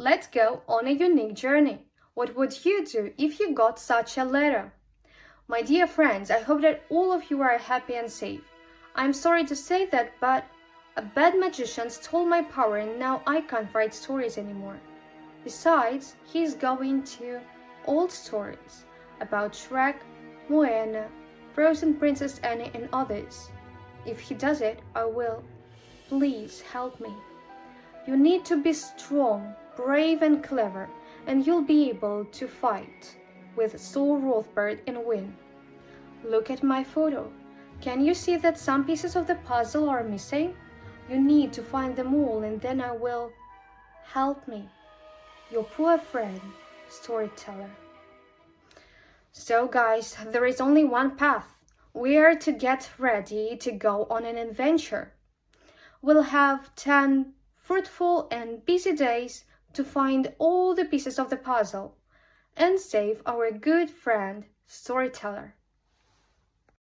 let's go on a unique journey. What would you do if you got such a letter? My dear friends, I hope that all of you are happy and safe. I'm sorry to say that, but a bad magician stole my power and now I can't write stories anymore. Besides, he's going to old stories about Shrek, Moana, Frozen Princess Anne and others. If he does it, I will. Please help me. You need to be strong, brave and clever, and you'll be able to fight with Saul Rothbard and win. Look at my photo. Can you see that some pieces of the puzzle are missing? You need to find them all and then I will help me. Your poor friend, storyteller. So guys, there is only one path. We are to get ready to go on an adventure. We'll have 10 fruitful and busy days to find all the pieces of the puzzle and save our good friend, storyteller.